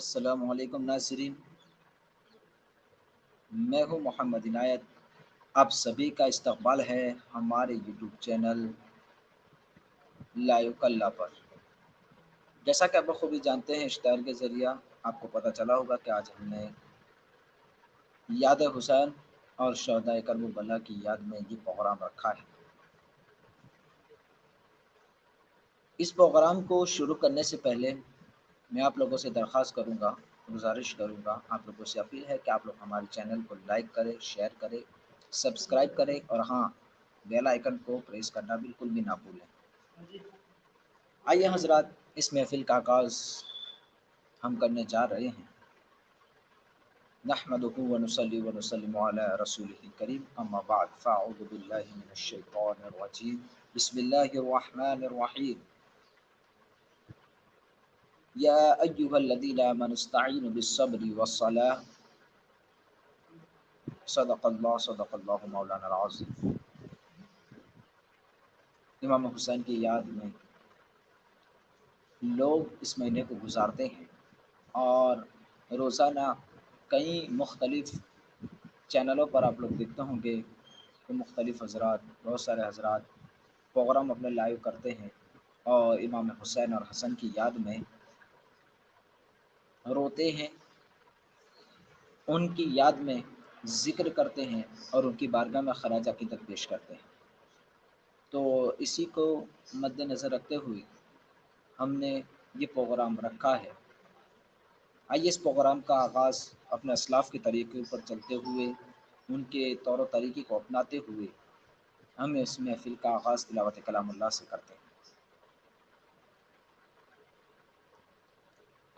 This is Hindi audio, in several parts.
असलकुम नाजरीन मैं हूँ मोहम्मद इनायत। आप सभी का इस्तकबाल है हमारे यूट्यूब चैनल लाइव कल्ला पर। जैसा कि आप बखूबी जानते हैं, इश्तार के ज़रिए आपको पता चला होगा कि आज हमने याद हुसैन और शहदा करबला की याद में ये प्रोग्राम रखा है। इस प्रोग्राम को शुरू करने से पहले मैं आप लोगों से दरख्वास्त करूँगा, गुजारिश करूँगा, आप लोगों से अपील है कि आप लोग हमारे चैनल को लाइक करें शेयर करें सब्सक्राइब करें और हाँ बेल आइकन को प्रेस करना बिल्कुल भी ना भूलें। आइए हज़रत, इस महफिल का आगाज़ हम करने जा रहे हैं। नहमद वनसली वनसलम रसूल करीम अम्माबाद फ़ाउदबिल्लिमिनशैतानरजीम बसमीम या अय्युहल्लज़ीना आमनु इस्तईनु बिस्सब्रि वस्सलाह सदक़ल्लाह सदक़ल्लाहु मौलाना अज़ीम इमाम हुसैन की याद में लोग इस महीने को गुजारते हैं और रोज़ाना कई मुख्तलिफ़ चैनलों पर आप लोग देखते होंगे कि मुख्तलिफ़ हजरात, बहुत सारे हजरात, प्रोग्राम अपने लाइव करते हैं और इमाम हुसैन और हसन की याद में रोते हैं, उनकी याद में ज़िक्र करते हैं और उनकी बारगाह में खराज अकीदत पेश करते हैं। तो इसी को मद्दनज़र रखते हुए हमने ये प्रोग्राम रखा है। आइए इस प्रोग्राम का आगाज़ अपने असलाफ़ के तरीके पर चलते हुए, उनके तौर तरीके को अपनाते हुए हम इस महफिल का आगाज़ तिलावत कलाम से करते हैं।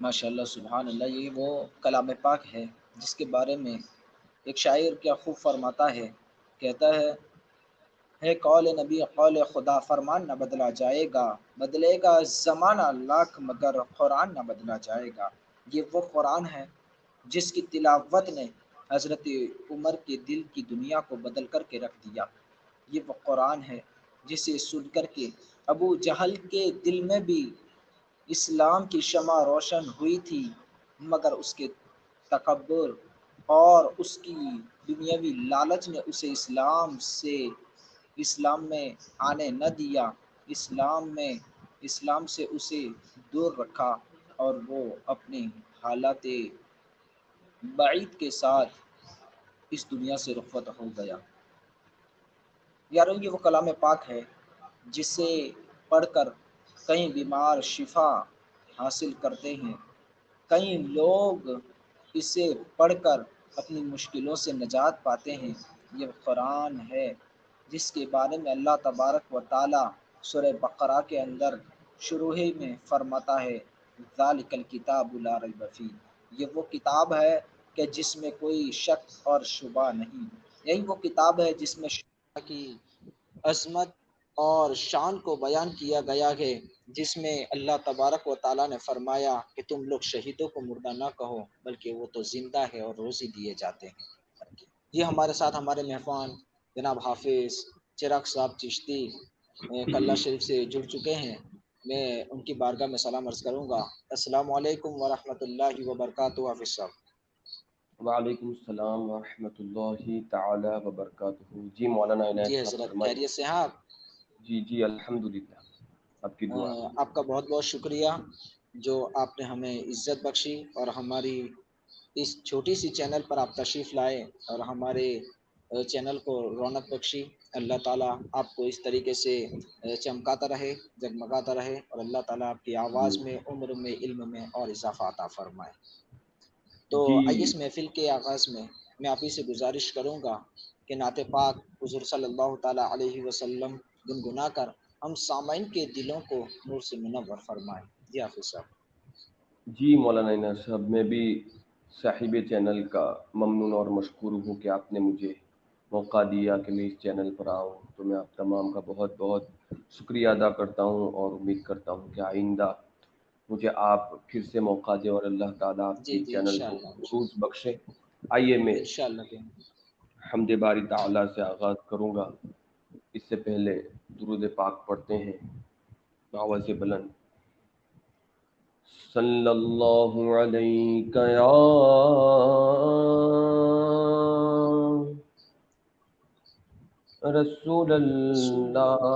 माशाल्लाह सुबहान अल्लाह ये वो कलाम पाक है जिसके बारे में एक शायर क्या खूब फरमाता है, कहता है है कौल नबी, कौल खुदा, फरमान न बदला जाएगा, बदलेगा ज़माना लाख, मगर कुरान न बदला जाएगा। ये वो कुरान है जिसकी तिलावत ने हज़रत उमर के दिल की दुनिया को बदल कर के रख दिया। ये वो कुरान है जिसे सुन कर के अबू जहल के दिल में भी इस्लाम की शमा रोशन हुई थी, मगर उसके तकबर और उसकी दुनियावी लालच ने उसे इस्लाम से, इस्लाम में आने न दिया, इस्लाम में, इस्लाम से उसे दूर रखा और वो अपने हालात बाईद के साथ इस दुनिया से रुखवत हो गया। यार, ये वो कलाम पाक है जिसे पढ़कर कई बीमार शिफा हासिल करते हैं। कई लोग इसे पढ़कर अपनी मुश्किलों से निजात पाते हैं। यह कुरान है, जिसके बारे में अल्लाह तबारक व ताली सुर बकरा के अंदर शुरू ही में फरमाता है, ज़ालिकल किताबी ये वो किताब है कि जिसमें कोई शक और शुबा नहीं। यही वो किताब है जिसमें की अजमत और शान को बयान किया गया है जिसमें अल्लाह तबारक व ताली ने फरमाया कि तुम लोग शहीदों को मुर्दा ना कहो बल्कि वो तो ज़िंदा है और रोज़ी दिए जाते हैं। ये हमारे साथ हमारे मेहमान जनाब हाफिज़ चिराग साहब चिश्ती कल्ला शरीफ से जुड़ चुके हैं। मैं उनकी बारगाह में सलाम अर्ज़ करूँगा। अस्सलाम वालेकुम वरहमतुल्लाहि व बरकातुहू हाफिज़ साहब। वालेकुम सलाम वरहमतुल्लाहि जी मौलाना जी हज़रत खैरियत से हैं आप? जी जी अल्हम्दुलिल्लाह। आपकी दुआ। आपका बहुत बहुत शुक्रिया जो आपने हमें इज़्ज़त बख्शी और हमारी इस छोटी सी चैनल पर आप तशरीफ़ लाए और हमारे चैनल को रौनक बख्शी। अल्लाह ताला आपको इस तरीके से चमकाता रहे जगमगाता रहे और अल्लाह ताला आपकी आवाज़ में उम्र में इल्म में और इजाफा अता फरमाए। तो आइए इस महफिल के आगाज़ में मैं आप ही से गुजारिश करूँगा कि नात पाक हजूर सल्लल्लाहु अलैहि वसल्लम गुनगुना कर हम सामाइन के दिलों को नूर से मुनवर फरमाएँ। जी हाफिज साहब। जी मौलाना साहब मैं भी साहिब चैनल का ममनून और मशहूर हूँ कि आपने मुझे मौका दिया कि मैं इस चैनल पर आऊँ। तो मैं आप तमाम का बहुत बहुत शुक्रिया अदा करता हूँ और उम्मीद करता हूँ कि आइंदा मुझे आप फिर से मौका दें और अल्लाह ताला आपके चैनल को रूज बख्शे। आइए मैं हमद बारी ताला से आगाज़ करूँगा। इससे पहले दुरुद पाक पढ़ते हैं। आवाज़ बुलंद। सल्लल्लाहु अलैहि या रसूल अल्लाह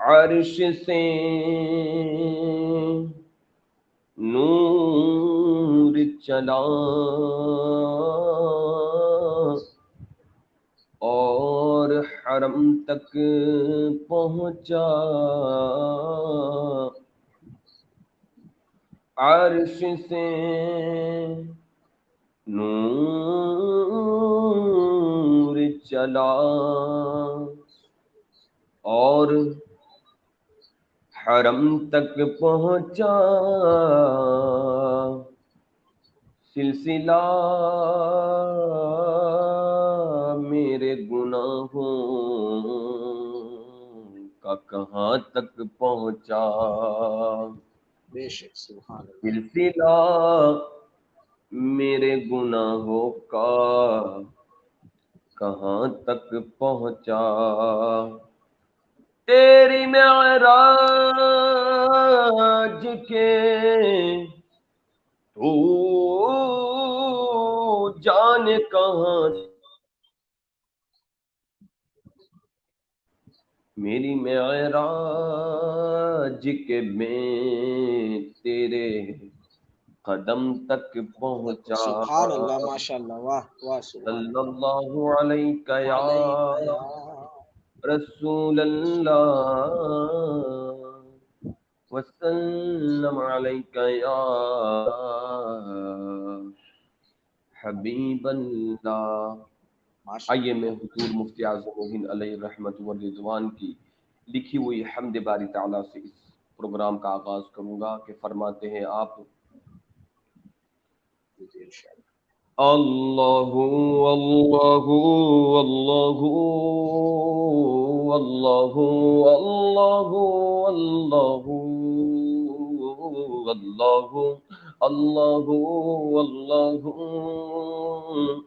अर्श से नूर चला और हरम तक पहुँचा। अर्श से नूर चला और हरम तक पहुँचा। सिलसिला मेरे गुनाहों का कहाँ तक पहुँचा? बेशक सिलसिला मेरे गुनाहों का कहाँ तक पहुँचा? तेरी मेराज के तू जाने कहाँ मेरी मेराज के में तेरे कदम तक पहुँचा सुभान अल्लाह माशाल्लाह वाह वाह सल्लल्लाहु अलैहि या रसूल वसल्लम अलैका या हबीब आइए मैं हुजूर मुफ्ती आज़म अलैहि रहमत व की लिखी हुई हमद बारी ताला से इस प्रोग्राम का आगाज़ करूँगा कि फरमाते हैं आप। अल्लाहु अल्लाहु अल्लाहु।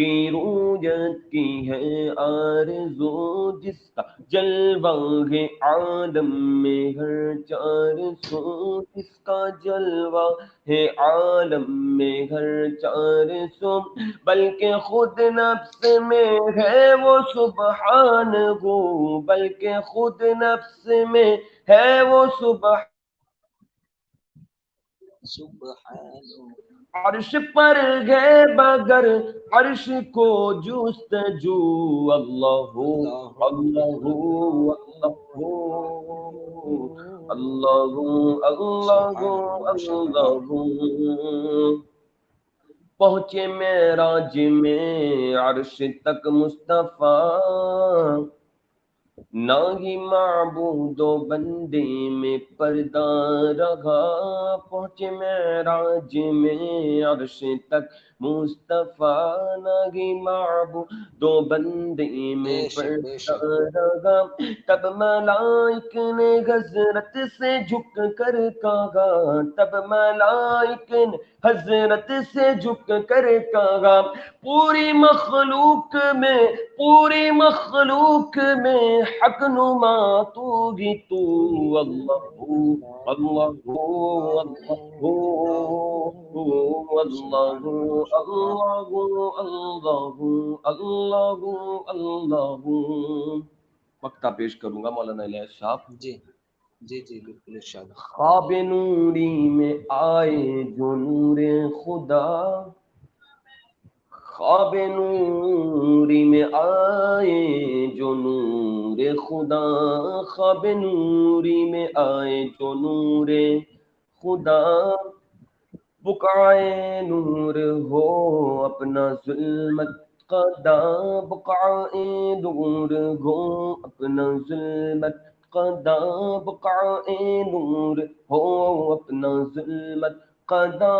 की रूयत की है आरज़ू, जिसका जलवा है आदम में हर चार सो जिसका जलवा है आलम में हर चार सो बल्कि खुद नफ्स में है वो सुबहान हो बल्कि खुद नफ्स में है वो सुबह सुबहान अर्श पर गए बगर, अर्श को जुस्तजू अल्लाह अल्लाह अल्लाह अल्लाह अल्लाह। पहुँचे मेराज में अर्श तक मुस्तफ़ा। ना ही माबूदो बंदे में पर्दा रहा पहुँचे मैं राज में अर्श तक। मुस्तफ़ा ना ही माबू दो बंदे में पर्दा तब मलाइक ने हज़रत से झुक कर कहा तब मलाइक ने हज़रत से झुक कर कहा पूरी मखलूक में पूरी मखलूक में हक नुमा तू भी तू। अल्लाह अल्लाह अल्लाह अल्लाह। अल्लाह अल्लाह वक्ता पेश करूँगा मौलाना इलियास साहब जी जी जी बिल्कुल इरशाद नूरी में आए जो नूर खुदा ख्वाब नूरी में आए जो नूर खुदा ख्वाब नूरी में आए जो नूर खुदा बुकाए नूर हो, अपना जुल्मत कदा, बुकाए नूर हो, अपना जुल्मत कदा, बुकाए नूर हो, अपना जुल्मत कदा।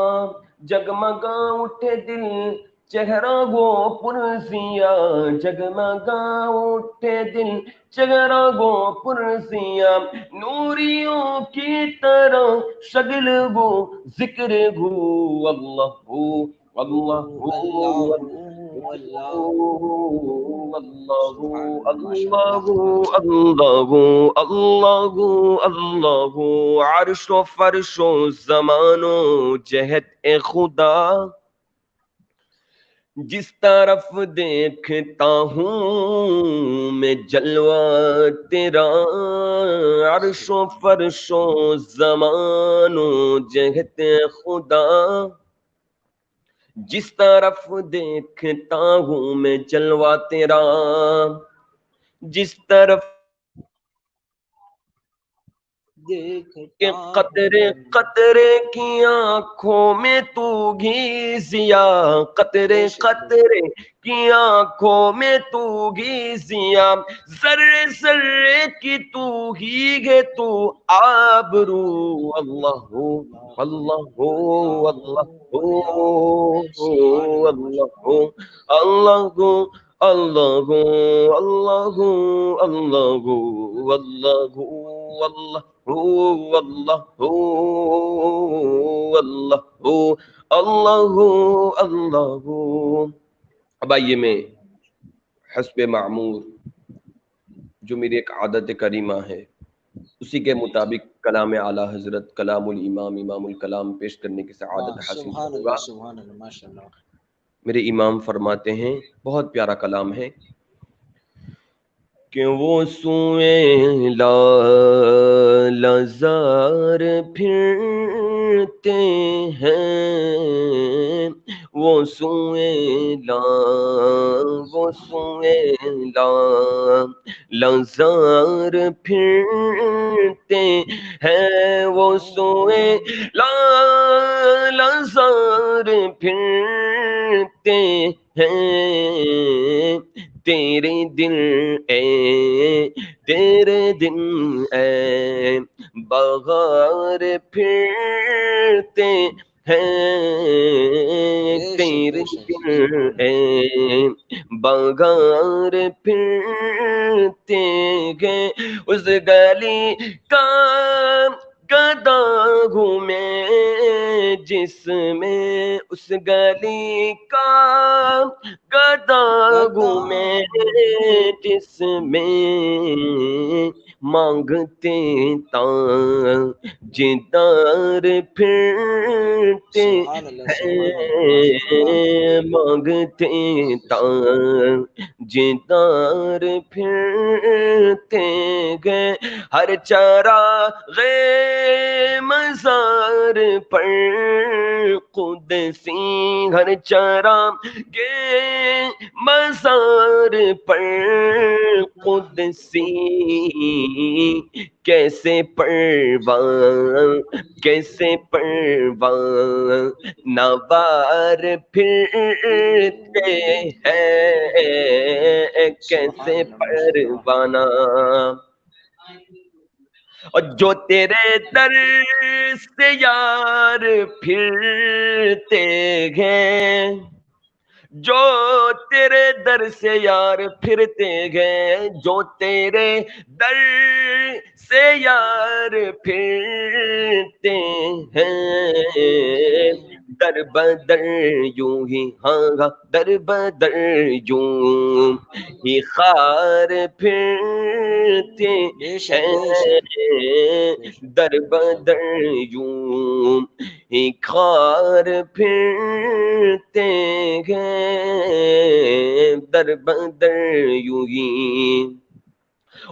जगमगा उठे दिल चेहरा गो पुरसिया जगमगा उठे दिल चेहरा गो पुरसिया नूरियों की तरह शगल वो ज़िक्र गो, अल्लाह हो अल्लाह हो अल्लाह अल्लाह अल्लाह जहत ए खुदा। जिस तरफ़ देखता हूँ मैं जलवा तेरा अरशो फरशो जमानो जहत खुदा। जिस तरफ़ देखता हूँ मैं जलवा तेरा, जिस तरफ़ के कतरे कतरे की आँखों में तू घीसिया। कतरे कतरे की आँखों में तू घीसिया। जर्रे जर्रे की तू ही गे तू आबरू। अल्लाह हो अल्लाह हो अल्लाह हो अल्लाह हो अल्लाह हो अल्लाह हो अल्लाह। हो अल्लाह अल्लाह। अब आइए मैं हसब मामूर जो मेरी एक आदत करीमा है उसी के मुताबिक कलाम आला हज़रत कलामुल इमाम इमामुल कलाम पेश करने की सआदत हासिल मेरे इमाम फरमाते हैं बहुत प्यारा कलाम है कि वो सुए लजार फिरते हैं। वो सुए ला वो सुए ला लजार फिरते हैं। वो सुए ला लजार फिरते हैं। तेरे दिल ए तेरे दिन ए बगार फिरते हैं तेरे दिल ए बगार फिरते हैं उस गली का गदा घूमे जिसमें उस गली का गदा घूमे जिसमें मांगते जिदार फिरते हैं। मांगते जिदार फिरते गए हर चारा गे मजार पर खुद सी हर चारा गे मजार पर कुदसी। कैसे परवान कैसे परवान नवार फिरते हैं, कैसे परवाना। और जो तेरे दर से यार फिरते हैं जो तेरे दर से यार फिरते गए जो तेरे दर से यार फिरते हैं। दर बदर यूँ ही हाँ दर बदर यूँ ही खार फिरते हैं। दर बदर यूँ ही खार फिरते हैं। दर बदर ही।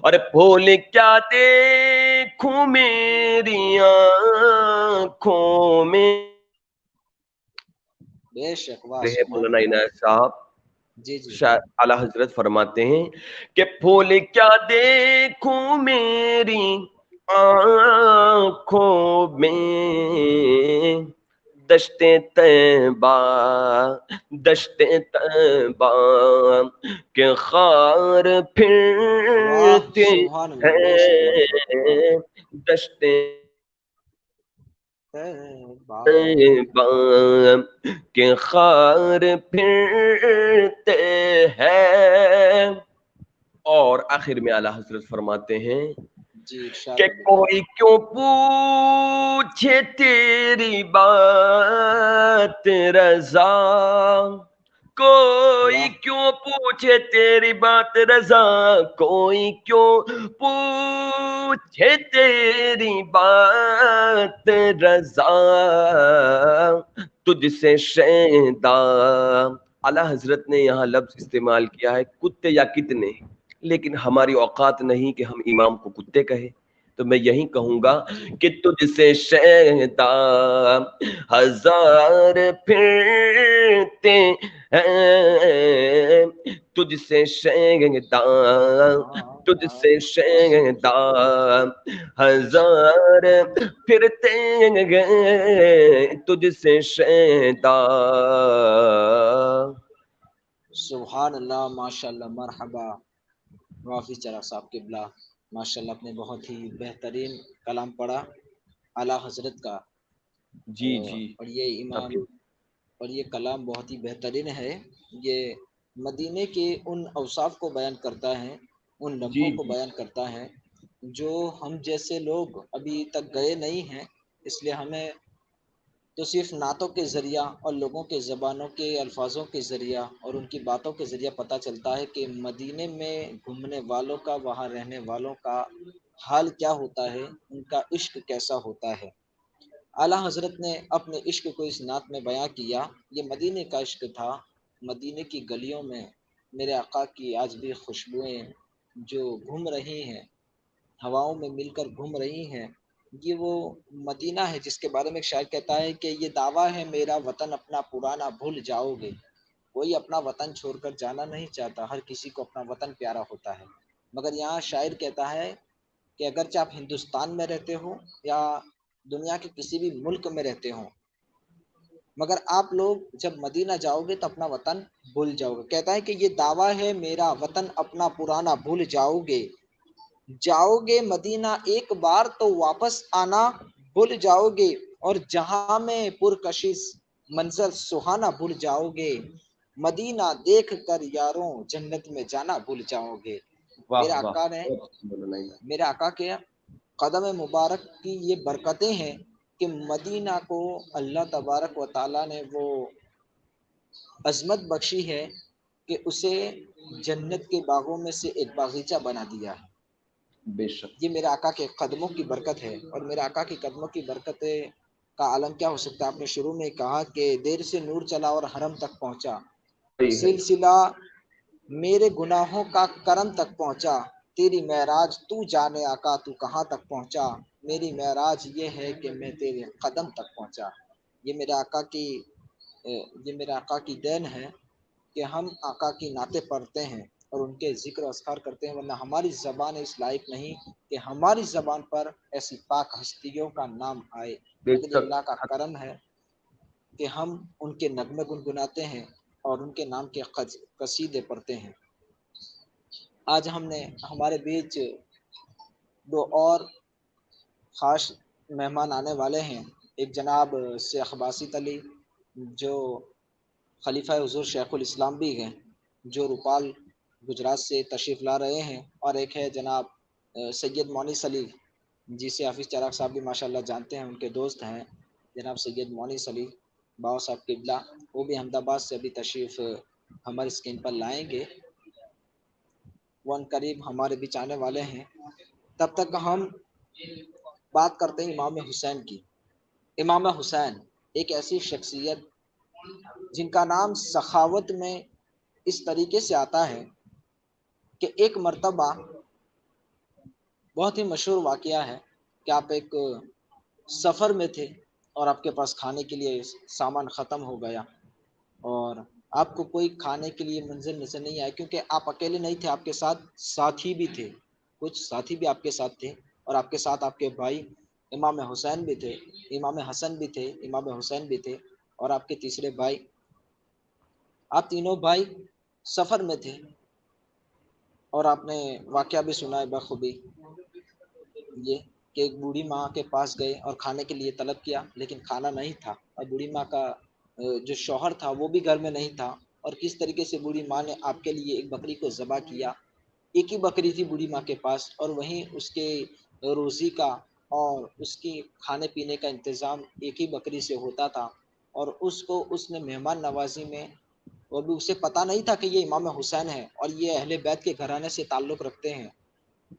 और फूल क्या देखूँ मेरी आँखों में? मौलाना साहब जी जी। आला हज़रत फरमाते हैं कि फूल क्या देखूँ मेरी आँखों में? दशते तैबा दशते तैबा के खार फिरते हैं। दशते के खार फिरते हैं। और आखिर में आला हज़रत फरमाते हैं कि कोई क्यों पूछे तेरी बात रजा? कोई क्यों पूछे तेरी बात रजा? कोई क्यों पूछे तेरी बात रजा? तुझसे शैदा। अला हज़रत ने यहाँ लफ्ज इस्तेमाल किया है कुत्ते या कितने। लेकिन हमारी औकात नहीं कि हम इमाम को कुत्ते कहे। तो मैं यही कहूँगा कि तुझसे शहदा हज़ार फिरते तुझसे शहदा तुझसे शहदा हज़ार फिरते गए तुझसे शहदा सुभान अल्लाह, माशाल्लाह, मरहबा। वाफी चरा साहब किबला। माशाल्लाह आपने बहुत ही बेहतरीन कलाम पढ़ा आला हज़रत का। जी जी। और ये इमाम और ये कलाम बहुत ही बेहतरीन है। ये मदीने के उन अवसाफ को बयान करता है उन लम्हों को बयान करता है जो हम जैसे लोग अभी तक गए नहीं हैं इसलिए हमें तो सिर्फ़ नातों के ज़रिया और लोगों के ज़बानों के अल्फाजों के ज़रिया और उनकी बातों के ज़रिया पता चलता है कि मदीने में घूमने वालों का, वहाँ रहने वालों का हाल क्या होता है, उनका इश्क कैसा होता है। आला हज़रत ने अपने इश्क को इस नात में बयां किया, ये मदीने का इश्क था, मदीने की गलियों में मेरे आका की आज भी खुशबुएँ जो घूम रही हैं, हवाओं में मिलकर घूम रही हैं ये वो मदीना है, जिसके बारे में एक शायर कहता है कि ये दावा है, मेरा वतन अपना पुराना भूल जाओगे। कोई अपना वतन छोड़कर जाना नहीं चाहता, हर किसी को अपना वतन प्यारा होता है। मगर यहाँ शायर कहता है कि अगरचे आप हिंदुस्तान में रहते हो या दुनिया के किसी भी मुल्क में रहते हो, मगर आप लोग जब मदीना जाओगे तो अपना वतन भूल जाओगे। कहता है कि ये दावा है, मेरा वतन अपना पुराना भूल जाओगे। जाओगे मदीना एक बार तो वापस आना भूल जाओगे। और जहाँ में पुरकशिश मंजर सुहाना भूल जाओगे। मदीना देख कर यारों जन्नत में जाना भूल जाओगे। मेरा आका ने मेरे आका के कदम मुबारक की ये बरकतें हैं कि मदीना को अल्लाह तबारक व ताला ने वो अजमत बख्शी है कि उसे जन्नत के बागों में से एक बागीचा बना दिया। है बेशक। ये मेरे आका के कदमों की बरकत है और मेरे आका के कदमों की बरकत का आलम क्या हो सकता है? आपने शुरू में कहा कि देर से नूर चला और हरम तक पहुँचा। सिलसिला मेरे गुनाहों का करम तक पहुँचा। तेरी महराज तू जाने आका तू कहाँ तक पहुँचा? मेरी महराज ये है कि मैं तेरे कदम तक पहुँचा। ये मेरे आका की ये मेरे आका की देन है कि हम आका की नाते पढ़ते हैं। और उनके ज़िक्र असकार करते हैं वरना हमारी ज़बान इस लायक नहीं कि हमारी ज़बान पर ऐसी पाक हस्तियों का नाम आए। अल्लाह का करम है कि हम उनके नगमे गुनगुनाते हैं और उनके नाम के कसीदे पढ़ते हैं। आज हमने हमारे बीच दो और ख़ास मेहमान आने वाले हैं। एक जनाब शेख बासित अली जो खलीफा हजूर शेखुल इस्लाम भी हैं जो रूपाल गुजरात से तशरीफ़ ला रहे हैं और एक है जनाब सैयद मोनिस अली। जिसे हाफिज़ चराग साहब भी माशाल्लाह जानते हैं, उनके दोस्त हैं। जनाब सैयद मोनिस अली, बाबा साहब किबला, वो भी अहमदाबाद से अभी तशरीफ़ हमारे स्क्रीन पर लाएँगे। वन करीब हमारे बीच आने वाले हैं। तब तक हम बात करते हैं इमाम हुसैन की। इमाम हुसैन एक ऐसी शख्सियत जिनका नाम सखावत में इस तरीके से आता है कि एक मर्तबा बहुत ही मशहूर वाक़ है कि आप एक सफ़र में थे और आपके पास खाने के लिए सामान ख़त्म हो गया और आपको कोई खाने के लिए मंजिल नज़र नहीं आया क्योंकि आप अकेले नहीं थे, आपके साथ साथी भी थे, कुछ साथी भी आपके साथ थे और आपके साथ आपके भाई इमाम हुसैन भी थे, इमाम हसन भी थे, इमाम हुसैन भी थे और आपके तीसरे भाई। आप तीनों भाई सफ़र में थे और आपने वाक़ भी सुना है बखूबी। ये कि एक बूढ़ी माँ के पास गए और खाने के लिए तलब किया, लेकिन खाना नहीं था। और बूढ़ी माँ का जो शौहर था, वो भी घर में नहीं था। और किस तरीके से बूढ़ी माँ ने आपके लिए एक बकरी को ज़बा किया? एक ही बकरी थी बूढ़ी माँ के पास और वहीं उसके रोज़ी का और उसकी खाने पीने का इंतज़ाम एक ही बकरी से होता था। और उसको, उसने मेहमान नवाजी में वो भी उसे पता नहीं था कि ये इमाम हुसैन है और ये अहले बैत के घराने से ताल्लुक़ रखते हैं।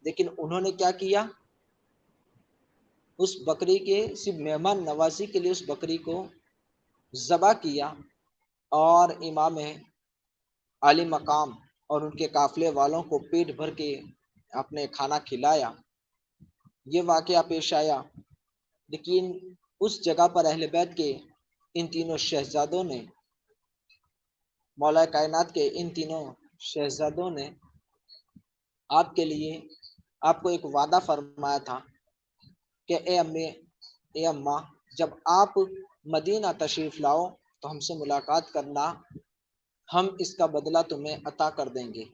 लेकिन उन्होंने क्या किया? उस बकरी के, सिर्फ़ मेहमान नवाजी के लिए उस बकरी को ज़बा किया और इमाम आली मकाम और उनके काफिले वालों को पेट भर के अपने खाना खिलाया। ये वाक़ पेश आया। लेकिन उस जगह पर अहल बैत के इन तीनों शहजादों ने मौला कायनात के इन तीनों शहजादों ने आपके लिए आपको एक वादा फरमाया था कि ए अम्मे, ए अम्मा, जब आप मदीना तशरीफ़ लाओ तो हमसे मुलाकात करना, हम इसका बदला तुम्हें अता कर देंगे।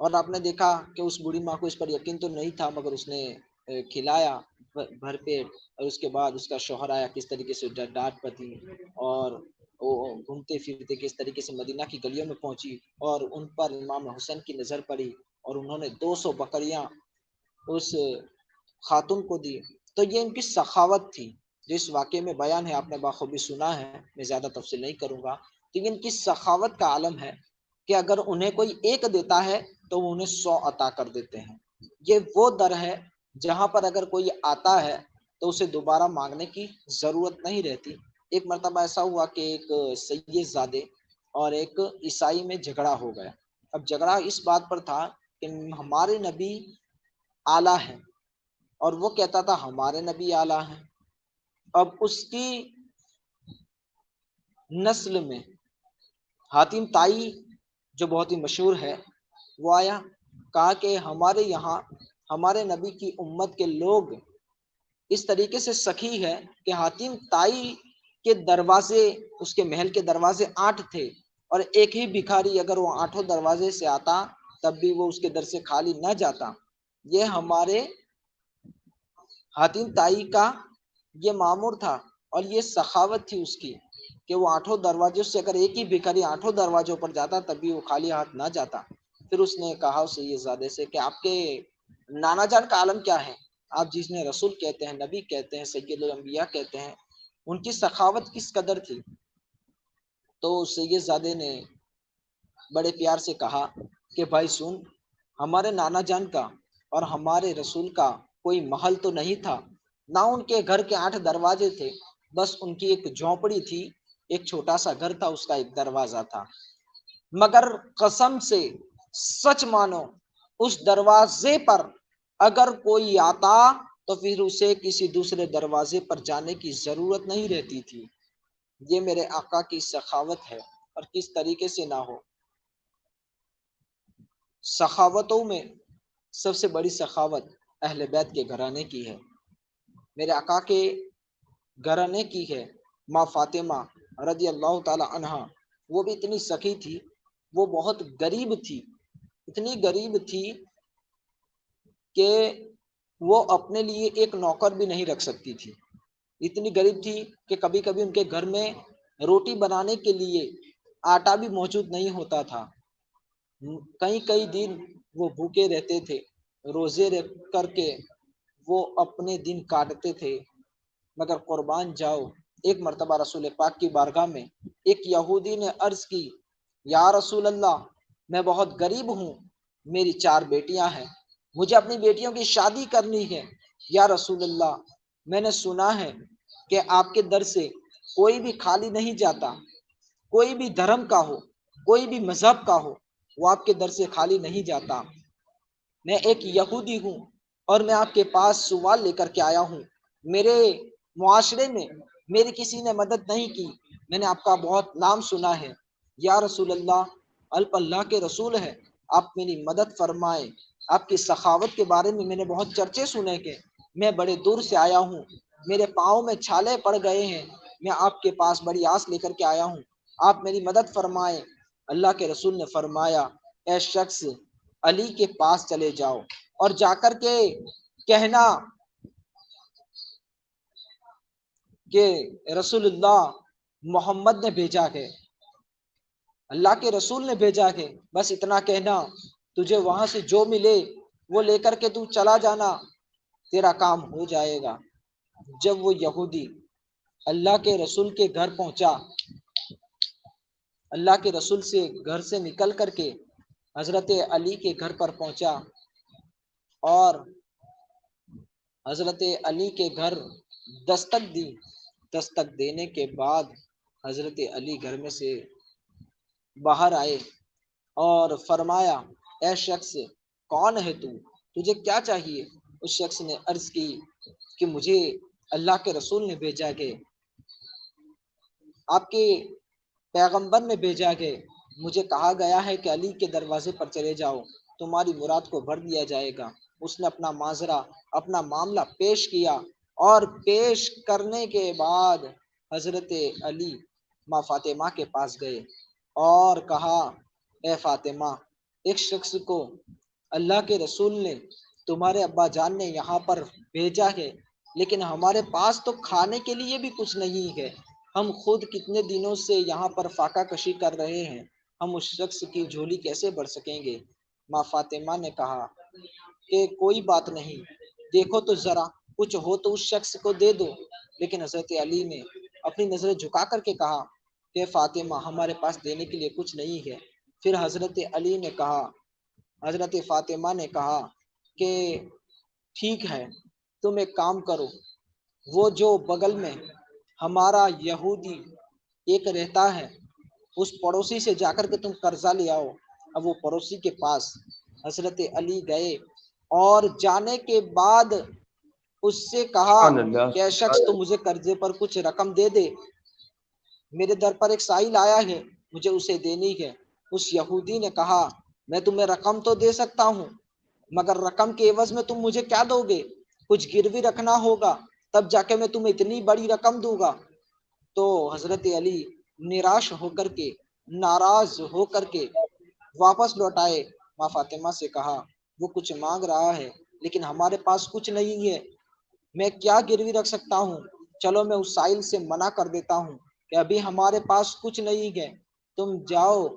और आपने देखा कि उस बूढ़ी माँ को इस पर यकीन तो नहीं था, मगर उसने खिलाया भर पेट और उसके बाद उसका शोहर आया किस तरीके से डांट पती और घूमते फिरते किस तरीके से मदीना की गलियों में पहुँची और उन पर इमाम हुसैन की नज़र पड़ी और उन्होंने 200 बकरियाँ उस खातून को दी। तो ये इनकी सखावत थी जिस वाक्य में बयान है, आपने बाखूबी सुना है, मैं ज़्यादा तफसील नहीं करूँगा। तो ये इनकी सखावत का आलम है कि अगर उन्हें कोई एक देता है तो वो उन्हें सौ अता कर देते हैं। ये वो दर है जहाँ पर अगर कोई आता है तो उसे दोबारा मांगने की ज़रूरत नहीं रहती। एक मरतबा ऐसा हुआ कि एक सैयद ज़ादे और एक ईसाई में झगड़ा हो गया। अब झगड़ा इस बात पर था कि हमारे नबी आला है और वो कहता था, हमारे नबी आला है। अब उसकी नस्ल में हातिम ताई जो बहुत ही मशहूर है, वो आया, कहा कि हमारे यहाँ, हमारे नबी की उम्मत के लोग इस तरीके से सखी है कि हातिम ताई के दरवाजे, उसके महल के दरवाजे आठ थे और एक ही भिखारी अगर वो आठों दरवाजे से आता, तब भी वो उसके दर से खाली न जाता। ये हमारे हातिम ताई का ये मामूर था और ये सखावत थी उसकी कि वो आठों दरवाजों से अगर एक ही भिखारी आठों दरवाजों पर जाता, तब भी वो खाली हाथ ना जाता। फिर उसने कहा उसे ये ज़्यादा से कि आपके नाना जान का आलम क्या है? आप जिसने रसूल कहते हैं, नबी कहते हैं सैयद कहते हैं उनकी सखावत किस कदर थी? तो सैयदजादे ने बड़े प्यार से कहा कि, भाई सुन, हमारे नाना जान का और हमारे रसूल का कोई महल तो नहीं था? ना उनके घर के आठ दरवाजे थे, बस उनकी एक झोंपड़ी थी, एक छोटा सा घर था, उसका एक दरवाज़ा था। मगर कसम से सच मानो, उस दरवाजे पर अगर कोई आता तो फिर उसे किसी दूसरे दरवाजे पर जाने की ज़रूरत नहीं रहती थी। ये मेरे आका की सखावत है और किस तरीके से ना हो। सखावतों में सबसे बड़ी सखावत अहल बैत के घराने की है। मेरे आका के घराने की है, माँ फातिमा रज़ी अल्लाह तहा वो भी इतनी सखी थी, वो बहुत गरीब थी। इतनी गरीब थी कि वो अपने लिए एक नौकर भी नहीं रख सकती थी। इतनी गरीब थी कि कभी कभी उनके घर में रोटी बनाने के लिए आटा भी मौजूद नहीं होता था। कई कई दिन वो भूखे रहते थे, रोज़े रह करके वो अपने दिन काटते थे। मगर कुर्बान जाओ, एक मरतबा रसूल पाक की बारगाह में एक यहूदी ने अर्ज़ की, या रसूल अल्लाह मैं बहुत गरीब हूँ, मेरी चार बेटियाँ हैं। मुझे अपनी बेटियों की शादी करनी है, या रसूल अल्लाह मैंने सुना है कि आपके दर से कोई भी खाली नहीं जाता, कोई भी धर्म का हो, कोई भी मज़हब का हो, वो आपके दर से खाली नहीं जाता। मैं एक यहूदी हूँ और मैं आपके पास सवाल लेकर के आया हूँ। मेरे मुआशरे में मेरी किसी ने मदद नहीं की। मैंने आपका बहुत नाम सुना है। या रसूल अल्लाह अल्प अल्लाह के रसूल है, आप मेरी मदद फरमाए। आपकी सखावत के बारे में मैंने बहुत चर्चे सुने के मैं बड़े दूर से आया हूँ। मेरे पाँव में छाले पड़ गए हैं। मैं आपके पास बड़ी आस लेकर के आया हूँ। आप मेरी मदद फरमाए। अल्लाह के रसूल ने फरमाया, ए शख्स, अली के पास चले जाओ और जाकर के कहना कि रसूलुल्लाह मोहम्मद ने भेजा है। अल्लाह के रसूल ने भेजा है। बस इतना कहना। तुझे वहाँ से जो मिले, वो लेकर के तू चला जाना। तेरा काम हो जाएगा। जब वो यहूदी अल्लाह के रसूल के घर पहुँचा, अल्लाह के रसूल से घर से निकल करके हज़रत अली के घर पर पहुँचा और हज़रत अली के घर दस्तक दी। दस्तक देने के बाद हज़रत अली घर में से बाहर आए और फरमाया ए शख्स कौन है तू? तुझे क्या चाहिए? उस शख्स ने अर्ज़ की कि मुझे अल्लाह के रसूल ने भेजा के आपके पैगंबर ने भेजा के मुझे कहा गया है कि अली के दरवाजे पर चले जाओ। तुम्हारी मुराद को भर दिया जाएगा। उसने अपना माजरा, अपना मामला पेश किया और पेश करने के बाद हज़रत अली माँ फातिमा के पास गए और कहा, ए फातिमा एक शख्स को अल्लाह के रसूल ने तुम्हारे अब्बा जान ने यहाँ पर भेजा है, लेकिन हमारे पास तो खाने के लिए भी कुछ नहीं है। हम खुद कितने दिनों से यहाँ पर फाका कशी कर रहे हैं। हम उस शख्स की झोली कैसे बढ़ सकेंगे? माँ फातिमा ने कहा कि कोई बात नहीं। देखो तो जरा, कुछ हो तो उस शख्स को दे दो। लेकिन हज़रत अली ने अपनी नज़रें झुका करके कहा कि फातिमा, हमारे पास देने के लिए कुछ नहीं है। फिर हज़रत अली ने कहा हज़रत फातिमा ने कहा कि ठीक है तुम एक काम करो वो जो बगल में हमारा यहूदी एक रहता है उस पड़ोसी से जाकर के तुम कर्जा ले आओ। अब वो पड़ोसी के पास हज़रत अली गए और जाने के बाद उससे कहा क्या शख्स तो मुझे कर्जे पर कुछ रकम दे दे? मेरे दर पर एक साहिल आया है मुझे उसे देनी है। उस यहूदी ने कहा, मैं तुम्हें रकम तो दे सकता हूँ, मगर रकम के एवज में तुम मुझे क्या दोगे? कुछ गिरवी रखना होगा, तब जाके मैं तुम्हें इतनी बड़ी रकम दूँगा। तो हज़रत अली निराश होकर के, नाराज़ होकर के वापस लौटाए माँ फातिमा से कहा, वो कुछ मांग रहा है, लेकिन हमारे पास कुछ नहीं है। मैं क्या गिरवी रख सकता हूँ? चलो मैं उस साइल से मना कर देता हूँ कि अभी हमारे पास कुछ नहीं है। तुम जाओ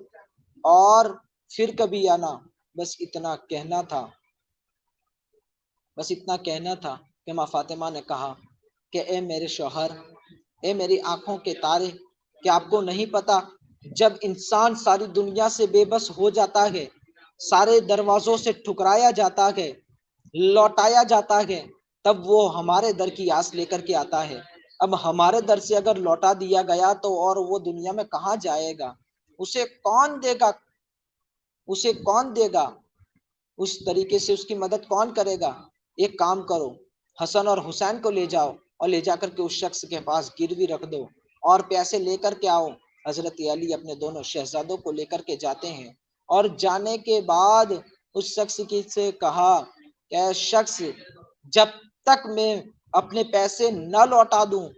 और फिर कभी आना, बस इतना कहना था। बस इतना कहना था कि माँ फातिमा ने कहा कि, ए मेरे शोहर, ए मेरी आँखों के तारे कि आपको नहीं पता, जब इंसान सारी दुनिया से बेबस हो जाता है, सारे दरवाजों से ठुकराया जाता है, लौटाया जाता है, तब वो हमारे दर की आस लेकर के आता है। अब हमारे दर से अगर लौटा दिया गया तो और वो दुनिया में कहाँ जाएगा? उसे कौन देगा? उसे कौन देगा? उस तरीके से उसकी मदद कौन करेगा? एक काम करो, हसन और हुसैन को ले जाओ और ले जाकर के उस शख्स के पास गिरवी रख दो और पैसे लेकर के आओ। हज़रत अली अपने दोनों शहजादों को लेकर के जाते हैं और जाने के बाद उस शख्स की से कहा क्या शख्स, जब तक मैं अपने पैसे न लौटा दूँ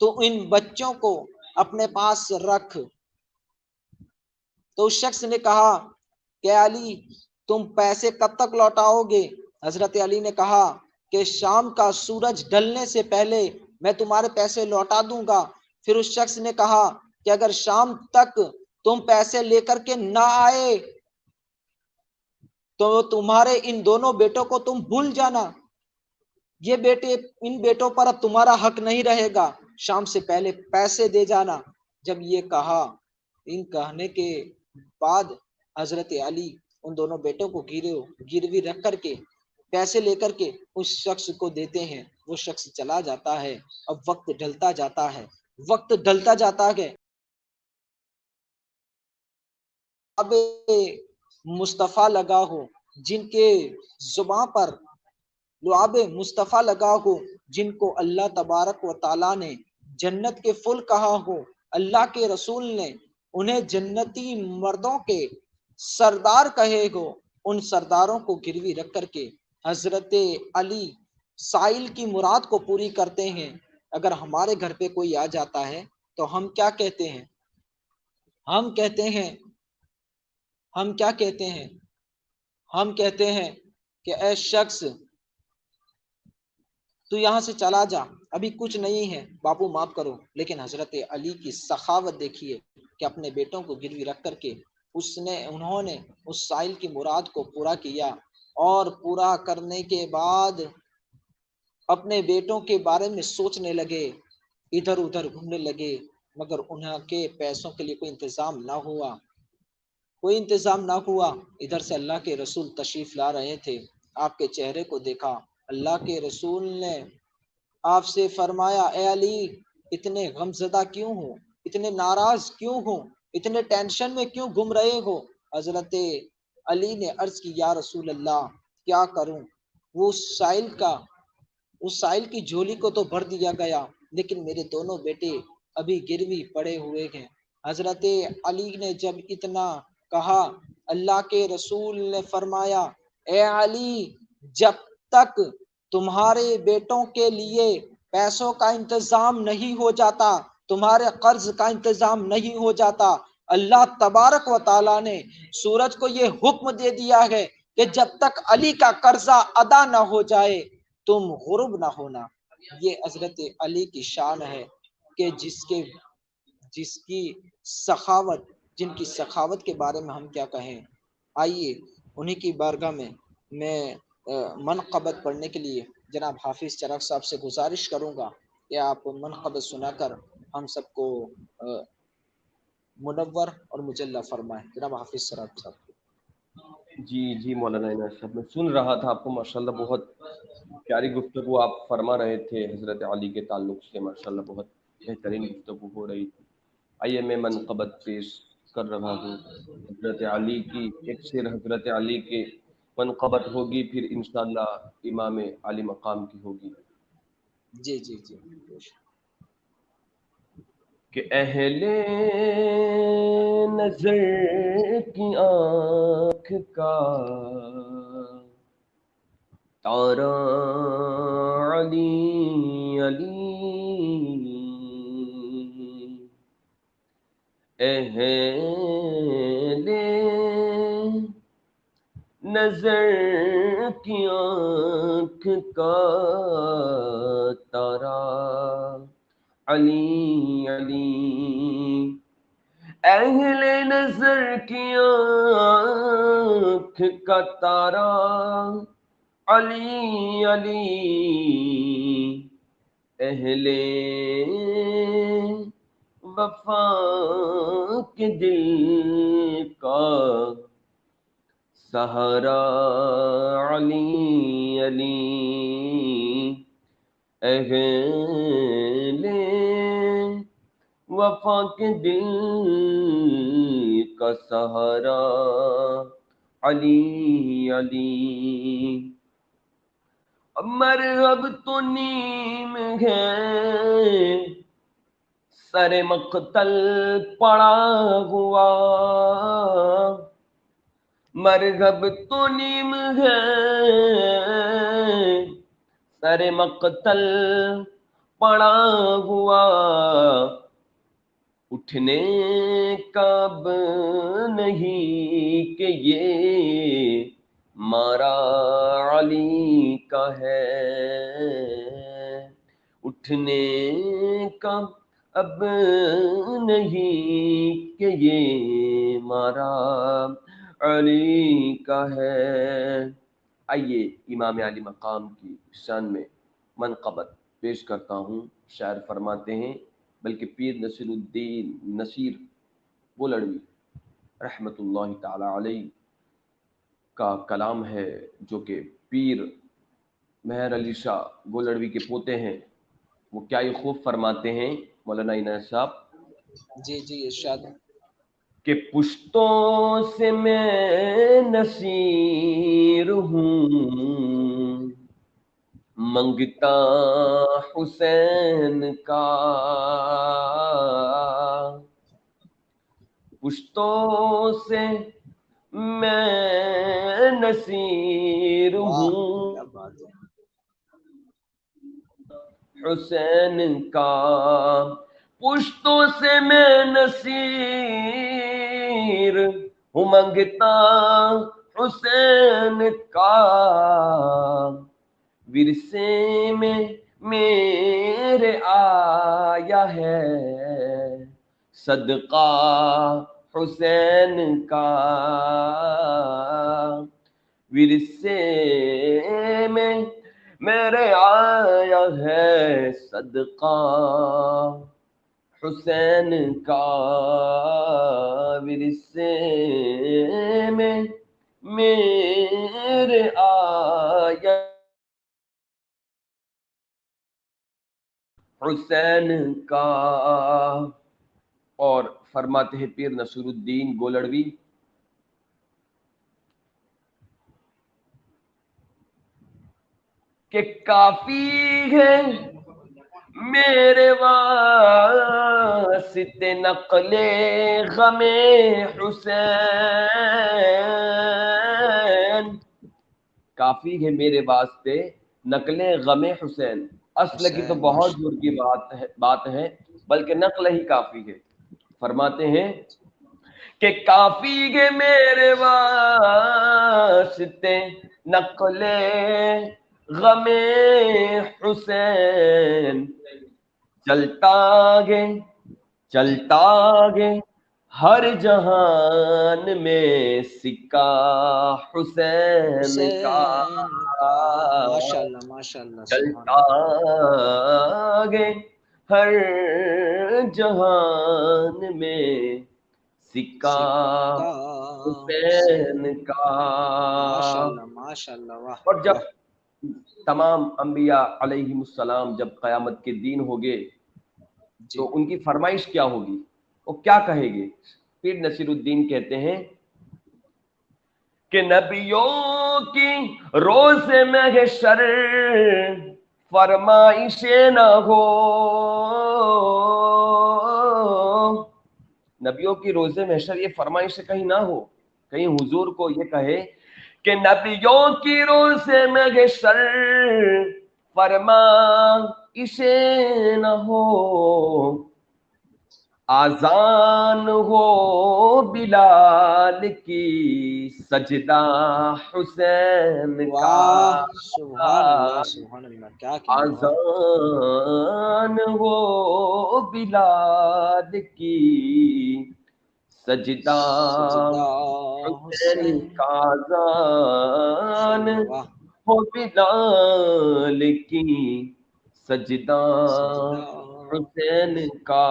तो इन बच्चों को अपने पास रख। तो उस शख्स ने कहा, क्या अली, तुम पैसे कब तक लौटाओगे? हज़रत अली ने कहा, कि शाम का सूरज ढलने से पहले मैं तुम्हारे पैसे लौटा दूँगा। फिर उस शख्स ने कहा, कि अगर शाम तक तुम पैसे लेकर के ना आए तो तुम्हारे इन दोनों बेटों को तुम भूल जाना। ये बेटे, इन बेटों पर अब तुम्हारा हक नहीं रहेगा। शाम से पहले पैसे दे जाना। जब ये कहा, इन कहने के बाद हज़रत अली उन दोनों बेटों को गिरे, गिरवी रख करके, पैसे लेकर के उस शख्स को देते हैं। वो शख्स चला जाता है, अब वक्त ढलता जाता है। वक्त ढलता जाता है। अब मुस्तफ़ा लगा हो, जिनके जुबा पर, लुआब मुस्तफ़ा लगा हो, जिनको अल्लाह तबारक व ताला ने जन्नत के फुल कहा हो, अल्लाह के रसूल ने उन्हें जन्नती मर्दों के सरदार कहे हो उन सरदारों को गिरवी रख करके हज़रत अली साइल की मुराद को पूरी करते हैं। अगर हमारे घर पे कोई आ जाता है तो हम क्या कहते हैं? हम कहते हैं, हम क्या कहते हैं? हम कहते हैं कि ए शख्स, तू यहाँ से चला जा। अभी कुछ नहीं है, बापू माफ़ करो, लेकिन हज़रत अली की सखावत देखिए। कि अपने बेटों को गिरवी रख करके उसने, उन्होंने उस साइल की मुराद को पूरा किया और पूरा करने के बाद अपने बेटों के बारे में सोचने लगे इधर उधर घूमने लगे, मगर उनके पैसों के लिए कोई इंतज़ाम ना हुआ। कोई इंतज़ाम ना हुआ। इधर से अल्लाह के रसूल तशरीफ़ ला रहे थे। आपके चेहरे को देखा। अल्लाह के रसूल ने आपसे फरमाया अली, इतने गमजदा क्यों हो? इतने नाराज़ क्यों हो? इतने टेंशन में क्यों घूम रहे हो? हज़रत अली ने अर्ज़ की, या रसूल अल्लाह क्या करूँ? वो साइल का, उस साइल की झोली को तो भर दिया गया, लेकिन मेरे दोनों बेटे अभी गिरवी पड़े हुए हैं। हज़रत अली ने जब इतना कहा, अल्लाह के रसूल ने फरमाया, ए अली, जब तक तुम्हारे बेटों के लिए पैसों का इंतज़ाम नहीं हो जाता तुम्हारे कर्ज का इंतज़ाम नहीं हो जाता। अल्लाह तबारक व ताला ने सूरज को ये हुक्म दे दिया है कि जब तक अली का कर्जा अदा ना हो जाए, तुम गुरुब ना होना। ये हज़रत अली की शान है कि जिसके, जिसकी सखावत, जिनकी सखावत के बारे में हम क्या कहें। आइए, उन्हीं की बारगाह में मैं मनकबत पढ़ने के लिए जनाब हाफिज चरक साहब से गुजारिश करूँगा कि आप मनकबत सुनाकर हम सबको मुनवर और मुजल्ला फरमाए। जनाब हाफिज चरक साहब। जी जी मौलाना साहब मैं सुन रहा था आपको माशाल्लाह बहुत प्यारी गुफ्तु आप फरमा रहे थे हज़रत अली के ताल्लुक से माशाल्लाह बहुत बेहतरीन गुफ्तु हो रही थी। आइए मैं मनकबत पेश कर रहा हूँ। हज़रत अली की एक शेर हज़रत अली के मनकबत होगी फिर इन इमाम अली मकाम की होगी। जी जी जी। कि अहले नज़र की आँख का तारा अली अली। अहले नज़र की आँख का तारा अली अली। अहले नज़र की आँख का तारा, अली अली। अहले वफा के दिल का सहारा, अली अली। अहले वफा के दिल का सहारा। अली अली। मरहब तो नीम है। सर मकतल पड़ा हुआ। मरगब तो नीम है। सरे मकतल पड़ा हुआ। उठने कब नहीं कि ये मारा अली का है? उठने का अब नहीं कि ये मारा अली का है? आइए इमाम अली मकाम की शान में मनकबत पेश करता हूँ। शायर फरमाते हैं बल्कि पीर नसीरुद्दीन नसीर वो लड़वी रहमतुल्लाह ताला अलैह का कलाम है जो कि पीर मेहर अली शाह गोलड़वी के पोते हैं। वो क्या ये खूब फरमाते हैं मौलाना इनायत साहब? जी जी इरशाद। कि पुश्तों से मैं नसीर हूँ मंगता हुसैन का। पुश्तों से मैं नसीर हूँ। हुसैन का। पुश्तों से मैं नसीर हूँ मंगता हुसैन का। विरसे में मेरे आया है। सदका हुसैन का। विरसे में मेरे आया है। सदका हुसैन का। विरसे में मेरे आया हुसैन का। और फरमाते हैं, पीर नसरुद्दीन गोलड़वी। के काफ़ी है मेरे वास्ते नकले गमे हुसैन। काफ़ी है मेरे वास्ते नकले गमे हुसैन। असल की तो बहुत दूर की बात है बात है बल्कि नकल ही काफ़ी है। फरमाते हैं कि काफ़ी के मेरे वास्ते नकले गमे हुसैन चलता गे चलता गे हर जहान में सिक्का हुसैन का माशाल्लाह माशाल्लाह चलता हर जहान में सिक्का हुसैन का। माशाल्लाह माशाल्लाह और जब तमाम अम्बिया अलैहिमुस्सलाम जब क़यामत के दिन होंगे तो उनकी फरमाइश क्या होगी? वो क्या कहेंगे? फिर नसीरुद्दीन कहते हैं कि नबियों की रोज में शर फरमाइशे ना हो। नबियों की रोज़े महशर ये फरमाइश कहीं ना हो। कहीं हुजूर को ये कहे कि नबियों की रोज़े में महशर फरमा इसे न हो। आजान हो बिलाल की सजदा हुसैन का। आजान हो बिलाल की सजदा हुसैन का आजान हो बिलाल की सजदा। हुसैन का।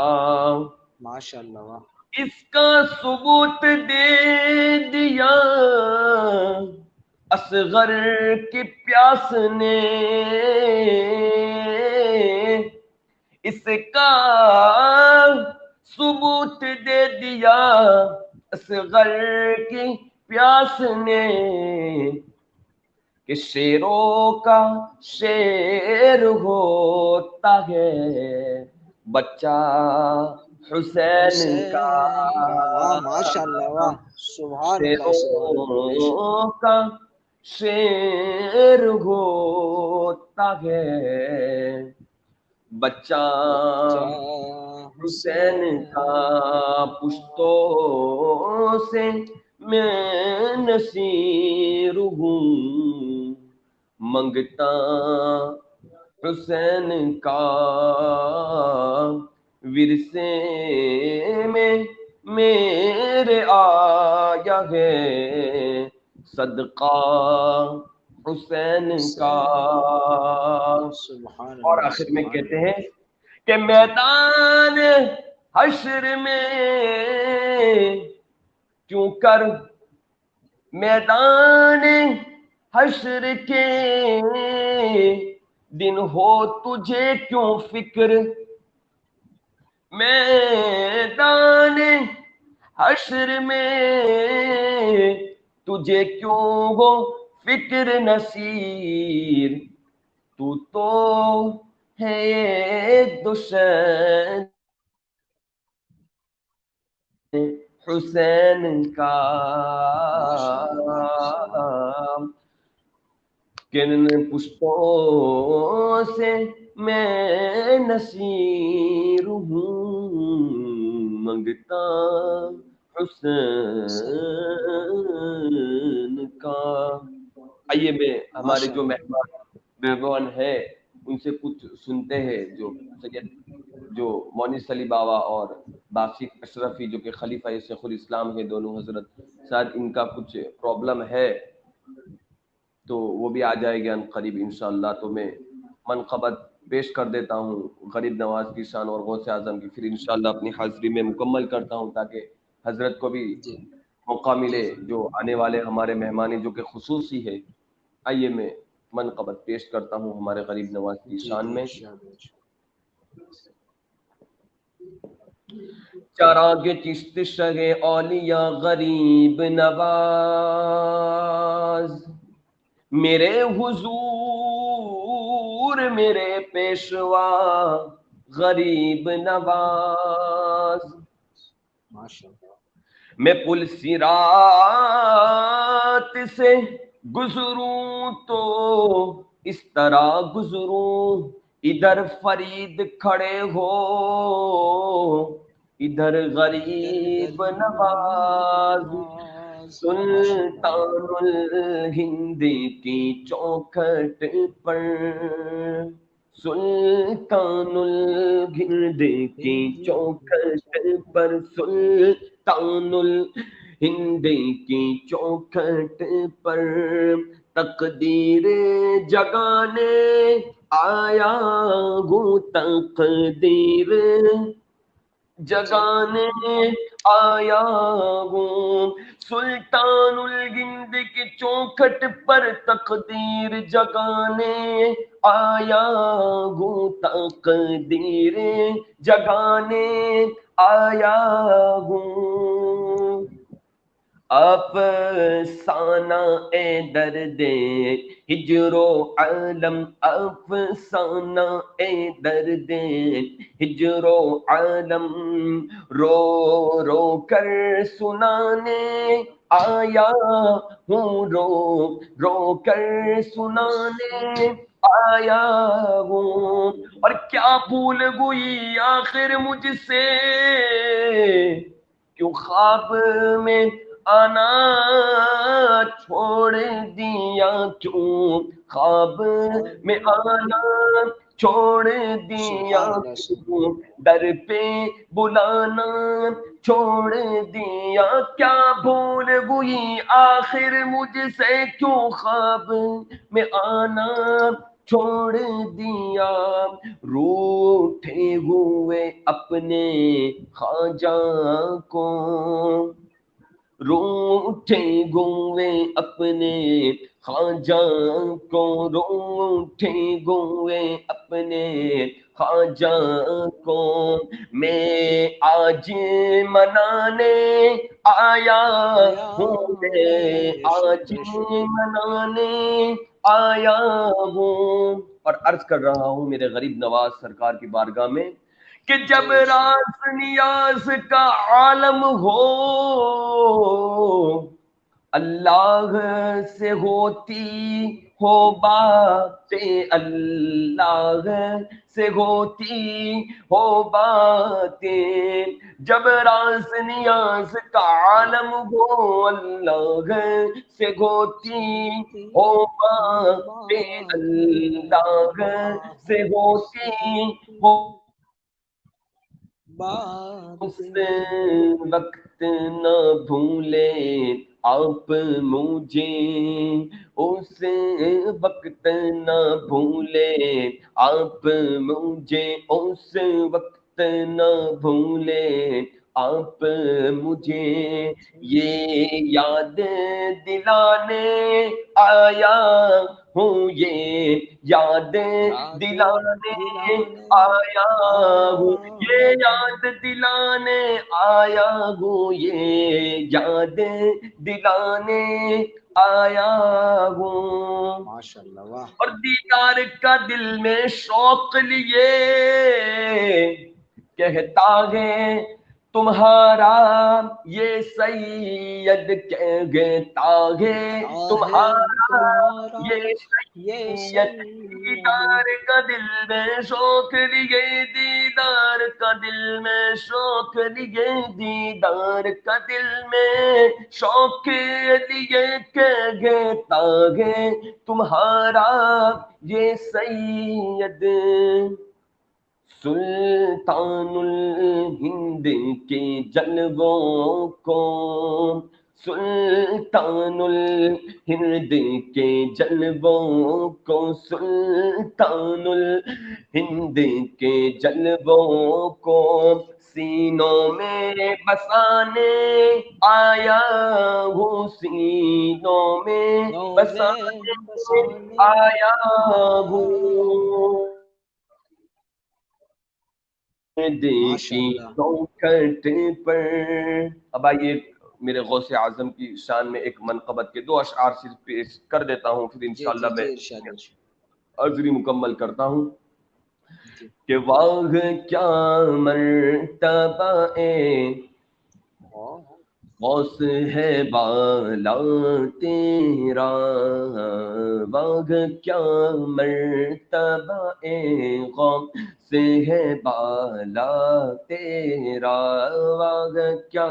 माशाल्लाह। इसका सबूत दे दिया, असगर की प्यास ने। इसका सबूत दे दिया, असगर की प्यास ने। कि शेरों का शेर होता है, बच्चा हुसैन का माशाल्लाह वाह। सुभान अल्लाह का शेर होता है। बच्चा हुसैन। का पुश्तों से मैं नसीर हूँ। मंगता हुसैन का विरसे में मेरे आया है। सदका हुसैन का। और आखिर में कहते हैं कि मैदान हशर में क्यों कर? मैदान हशर के दिन हो तुझे क्यों फ़िक्र? मैदान हशर में तुझे क्यों हो फ़िक्र नसीर? तू तो है दुश्मन। हुसैन का किन पुष्पों से मैं नसीर हूँ मंगता हुसैन का। आइए मैं हमारे जो मेहमान मेहमान है उनसे कुछ सुनते हैं जो सैयद जो मोनिस अली बाबा और बासिक अशरफी जो कि खलीफा शेखुल इस्लाम है दोनों हज़रत शायद इनका कुछ प्रॉब्लम है तो वो भी आ जाएगा करीब इनशाला तो मैं मनकबत पेश कर देता हूँ गरीब नवाज़ की शान और गौसे आज़म की। फिर इनशाला अपनी हाजिरी में मुकम्मल करता हूँ ताकि हज़रत को भी मौका मिले जो आने वाले हमारे मेहमानी जो कि खसूसी है आइए मैं मनकबत पेश करता हूँ हमारे गरीब नवाज़ की शान में। चरागे चिश्त शगे औलिया गरीब नवाज़। मेरे हुजूर मेरे पेशवा गरीब नवाज़। मैं पुल सिरात से गुजरूं तो इस तरह गुजरूं। इधर फरीद खड़े हो इधर गरीब नवाज़। सुल्तानुल हिंद की चौखट पर सुल्तानुल हिंद की चौखट पर सुल्तानुल हिंद की चौखट पर तकदीर जगाने आया हूँ तकदीर। जगाने आया हूँ सुल्तानुल गिंद के चौखट पर तकदीर जगाने आया हूँ तकदीर जगाने आया हूँ अफसाना ए दर्द, हिजरो आलम अफसाना ए दर्द, हिजरो आलम रो रो कर सुनाने आया हूँ रो रो कर सुनाने आया हूँ। और क्या भूल गई आखिर मुझसे? क्यों ख्वाब में आना छोड़ दिया क्यों? ख्वाब में आना छोड़ दिया क्यों? दर पे बुलाना छोड़ दिया। क्या भूल हुई आखिर मुझसे क्यों? ख्वाब में आना छोड़ दिया। रूठे हुए अपने खाजा को रूठे गोवे अपने खाजा को रूठे गोवे अपने खाजा को मैं आज मनाने आया हूँ, मैं आज मनाने आया हूँ। और अर्ज़ कर रहा हूँ मेरे गरीब नवाज़ सरकार की बारगाह में कि जब रास नियास का आलम हो, अल्लाह से होती हो बातें, अल्लाह से होती हो बातें। जब रास नियास का आलम हो, अल्लाह से होती हो बातें, अल्लाह से होती हो उस वक्त न भूले आप मुझे। उस वक्त न भूले आप मुझे। उस वक्त न भूले आप मुझे। ये याद दिलाने आया हूँ ये याद दिलाने आया हूँ। ये याद दिलाने आया हूँ। ये याद दिलाने आया हूँ। माशाल्लाह और दीदार का दिल में शौक लिए कहता है तुम्हारा ये सैयद कहता है तुम्हारा ये सैयद दीदार का दिल में शौक लिए दीदार का दिल में शौक लिए दीदार का दिल में शौक लिए कहता है तुम्हारा ये सैयद। सुल्तानुल हिंद के जलवों को सुल्तानुल हिंद के जलवों को सुल्तानुल हिंद के जलवों को सीनों में बसाने आया हूँ सीनों में बसाने आया हूँ। देखी चौखट पर। अब आइए मेरे गौसे आज़म की शान में एक मनकबत के दो अशार सिर्फ़ पेश कर देता हूँ फिर इंशाल्लाह मैं अर्जरी मुकम्मल करता हूँ। कि वाह क्या मर्तबा गौस है बाला तेरा। वाह क्या मर्तबा गौस। से है बाला तेरा वाग क्या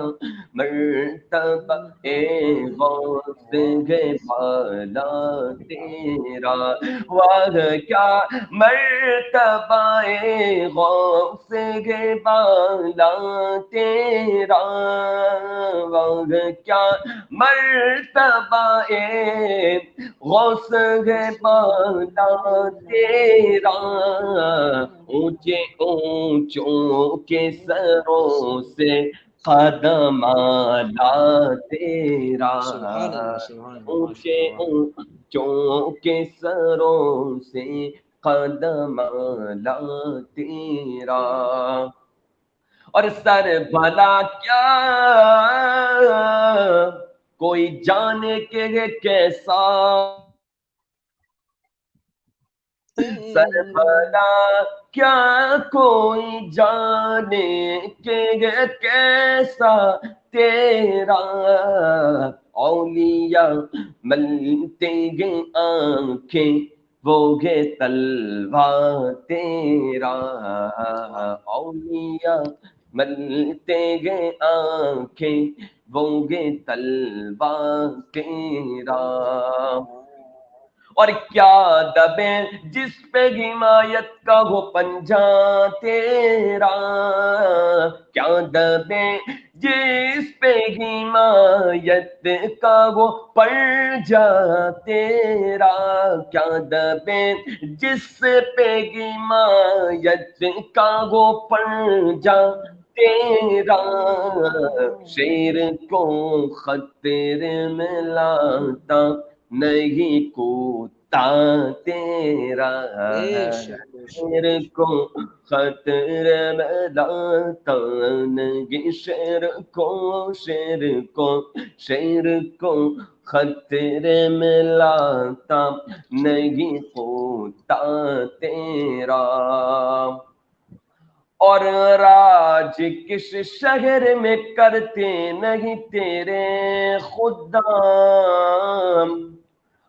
मर्तबा ए गौस है बाला तेरा वाग क्या मर्तबा ए गौस है बाला तेरा वाग क्या मर्तबा ए गौस है बाला तेरा ऊँचे ऊंचों के सरों से कदम आला तेरा। ऊँचे ऊंचों के सरों से कदम आला तेरा। और सर भला क्या? कोई जाने के कैसा सरबला, क्या कोई जाने के कैसा तेरा? औलिया मलते गे आँखें, वो गे तलवा तेरा। औलिया मलते गे आँखें, वो गे तलवा तेरा। और क्या दबे जिस पे हिमायत का हो पंजा तेरा? क्या दबे जिस पे हिमायत का वो पड़ जा तेरा? क्या दबे जिस पे हिमायत का वो पड़ जा तेरा? शेर को खतरे में लाता नहीं कोता तेरा। शेर को खतरे में लाता नहीं शेर को शेर को शेर को खतरे में लाता नहीं कोता तेरा। और राज किस शहर में करते नहीं तेरे खुदाम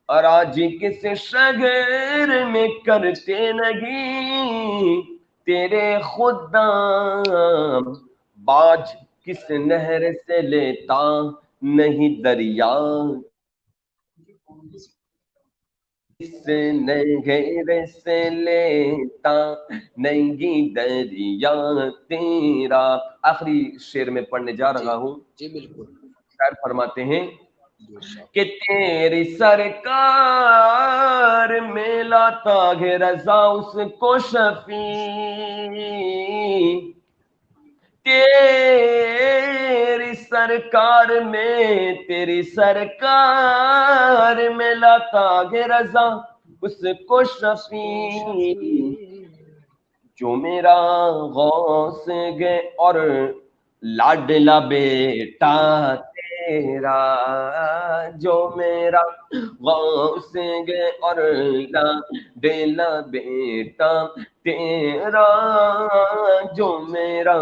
और आज किस शहर में करते नहीं? तेरे खुदाम बाज किस नहर से लेता नहीं दरिया? किस नहर से लेता नहीं दरिया? तेरा आखिरी शेर में पढ़ने जा रहा हूँ। जी बिल्कुल। शायर फरमाते हैं कि तेरी सरकार में लाता है रजा, उसको शफी। तेरी सरकार में, तेरी सरकार में लाता गे रजा, उसको शफी। जो मेरा गौस गे और लाडला बेटा तेरा जो मेरा गौस गे और लाडला बेटा तेरा, जो मेरा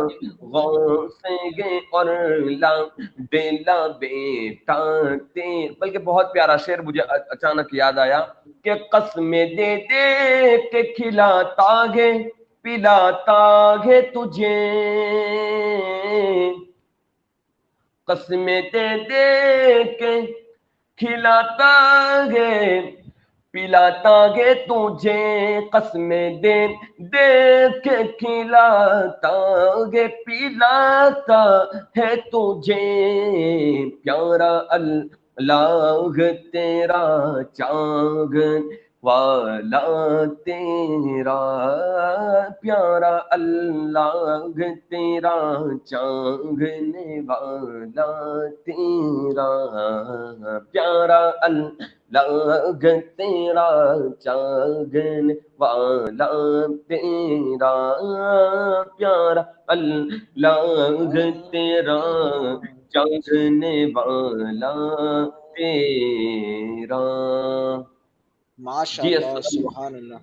गौस गे और लाडला बेटा ते। बल्कि बहुत प्यारा शेर मुझे अचानक याद आया कि कसमें दे दे के खिलाता गे, पिलाता है तुझे। कसमें दे दे के खिलाता है पिलाता है तुझे। कसमें दे दे के खिलाता है पिलाता है तुझे। प्यारा अल्लाह तेरा चांगन वाला तेरा, प्यारा अल्लाह तेरा, चांगने वाला तेरा, प्यारा अल्लाह तेरा, चांगने वाला तेरा, प्यारा अल्लाह तेरा, चांगने वाला तेरा। माशाल्लाह सुभान अल्लाह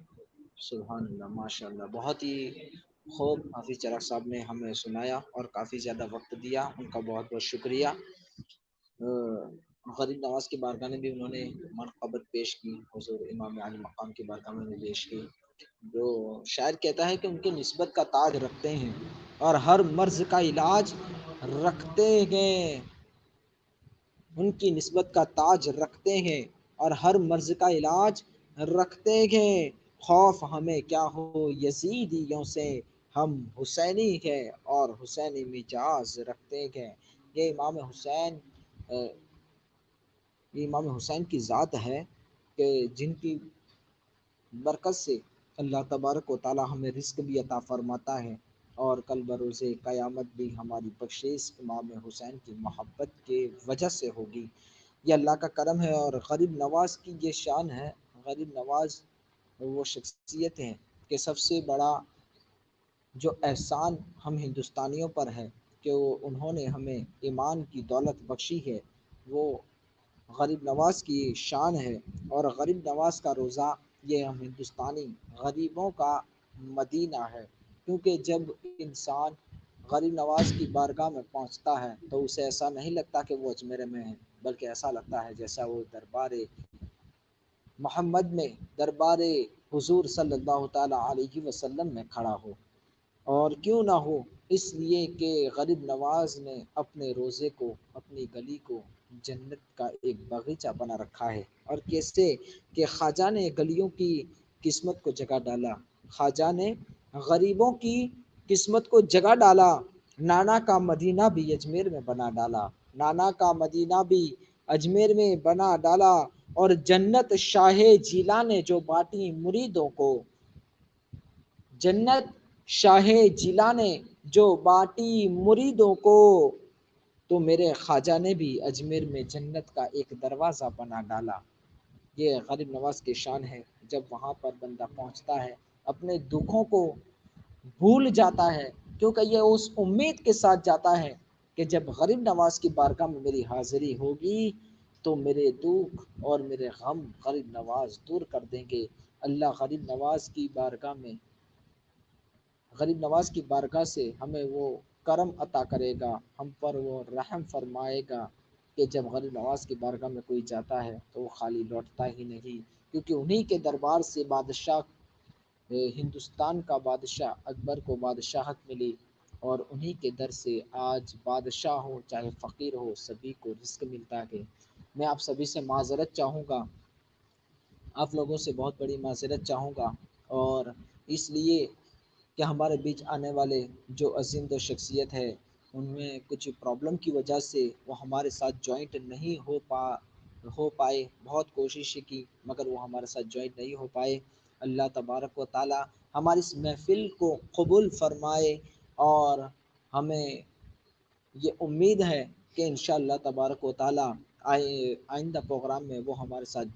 सुभान अल्लाह माशाल्लाह। बहुत ही खूब हाफिज चरक साहब ने हमें सुनाया और काफ़ी ज़्यादा वक्त दिया। उनका बहुत बहुत शुक्रिया। गरीब नवाज़ की बारगाह में भी उन्होंने मनकबत पेश की। हजूर इमाम आली मकाम की बारगाह में पेश की। जो शायद कहता है कि उनके नस्बत का ताज रखते हैं और हर मर्ज का इलाज रखते हैं। उनकी नस्बत का ताज रखते हैं। और हर मर्ज का इलाज रखते हैं। खौफ हमें क्या हो? यजीदियों से हम हुसैनी है और हुसैनी मिजाज रखते हैं। ये इमाम हुसैन ये इमाम हुसैन की ज़ात है कि जिनकी बरकत से अल्लाह तबारक व ताली हमें रिस्क भी अता फरमाता है और कल बरोज़ क़यामत भी हमारी बख्शिश इमाम हुसैन की मोहब्बत के वजह से होगी। ये अल्लाह का करम है और गरीब नवाज़ की ये शान है, गरीब नवाज़ वो शख्सियत है कि सबसे बड़ा जो एहसान हम हिंदुस्तानियों पर है कि वो, उन्होंने हमें ईमान की दौलत बख्शी है, वो गरीब नवाज़ की शान है और गरीब नवाज़ का रोज़ा ये हम हिंदुस्तानी गरीबों का मदीना है। क्योंकि जब इंसान गरीब नवाज़ की बारगाह में पहुँचता है तो उसे ऐसा नहीं लगता कि वो अजमेर में है। बल्कि ऐसा लगता है जैसा वो दरबार मोहम्मद में, दरबार हुजूर सल्लल्लाहु अलैहि वसल्लम में खड़ा हो। और क्यों ना हो? इसलिए कि गरीब नवाज़ ने अपने रोज़े को, अपनी गली को जन्नत का एक बगीचा बना रखा है। और कैसे कि ख्वाजा ने गलियों की किस्मत को जगा डाला, ख्वाजा ने गरीबों की किस्मत को जगा डाला, नाना का मदीना भी अजमेर में बना डाला। नाना का मदीना भी अजमेर में बना डाला और जन्नत शाह जिला ने जो बांटी मुरीदों को। जन्नत शाह जिला ने जो बाटी मुरीदों को तो मेरे ख्वाजा ने भी अजमेर में जन्नत का एक दरवाज़ा बना डाला। ये गरीब नवाज़ की शान है, जब वहाँ पर बंदा पहुँचता है, अपने दुखों को भूल जाता है, क्योंकि ये उस उम्मीद के साथ जाता है कि जब गरीब नवाज़ की बारगाह में मेरी हाजिरी होगी तो मेरे दुख और मेरे गम गरीब नवाज़ दूर कर देंगे। अल्लाह गरीब नवाज़ की बारगाह में, गरीब नवाज़ की बारगाह से हमें वो करम अता करेगा, हम पर वो रहम फरमाएगा कि जब गरीब नवाज़ की बारगाह में कोई जाता है तो वो खाली लौटता ही नहीं। क्योंकि उन्हीं के दरबार से बादशाह हिंदुस्तान का बादशाह अकबर को बादशाहत मिली। और उन्हीं के दर से आज बादशाह हो, चाहे फ़कीर हो, सभी को रिस्क मिलता है। मैं आप सभी से माजरत चाहूँगा। आप लोगों से बहुत बड़ी माजरत चाहूँगा। और इसलिए कि हमारे बीच आने वाले जो अजीम दो शख्सियत है, उनमें कुछ प्रॉब्लम की वजह से वो हमारे साथ जॉइंट नहीं हो पा, हो पाए। बहुत कोशिश की, मगर वो हमारे साथ जॉइंट नहीं हो पाए। अल्लाह तबारक व ताली हमारी इस महफ़िल को कबूल फरमाए। और हमें ये उम्मीद है कि इन तबारक व ताली आइंदा प्रोग्राम में वो हमारे साथ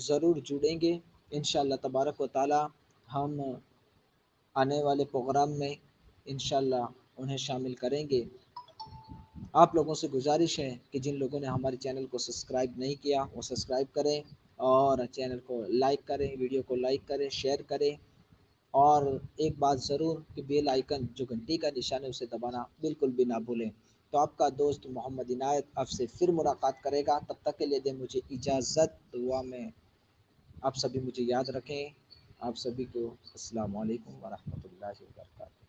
ज़रूर जुड़ेंगे। इन तबारक व ताली हम आने वाले प्रोग्राम में इन उन्हें शामिल करेंगे। आप लोगों से गुजारिश है कि जिन लोगों ने हमारे चैनल को सब्सक्राइब नहीं किया, वो सब्सक्राइब करें और चैनल को लाइक करें, वीडियो को लाइक करें, शेयर करें। और एक बात ज़रूर कि बेल आइकन, जो घंटी का निशान है, उसे दबाना बिल्कुल भी ना भूलें। तो आपका दोस्त मोहम्मद इनायत आपसे फिर मुलाकात करेगा। तब तक के लिए दें मुझे इजाज़त। दुआ में आप सभी मुझे याद रखें। आप सभी को अस्सलाम वालेकुम वरहमतुल्लाहि